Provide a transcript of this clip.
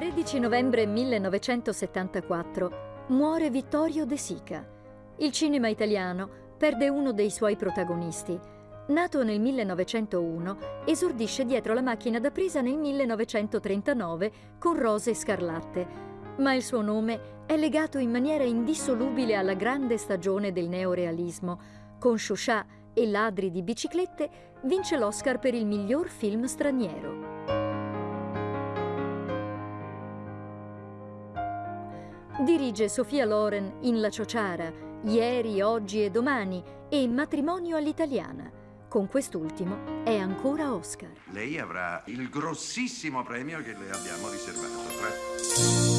13 novembre 1974 muore Vittorio De Sica. Il cinema italiano perde uno dei suoi protagonisti. Nato nel 1901, esordisce dietro la macchina da presa nel 1939 con Rose Scarlatte, ma il suo nome è legato in maniera indissolubile alla grande stagione del neorealismo. Con Chauchat e Ladri di biciclette vince l'Oscar per il miglior film straniero. Dirige Sofia Loren in La Ciociara, Ieri, Oggi e Domani e Matrimonio all'italiana. Con quest'ultimo è ancora Oscar. Lei avrà il grossissimo premio che le abbiamo riservato. Tra...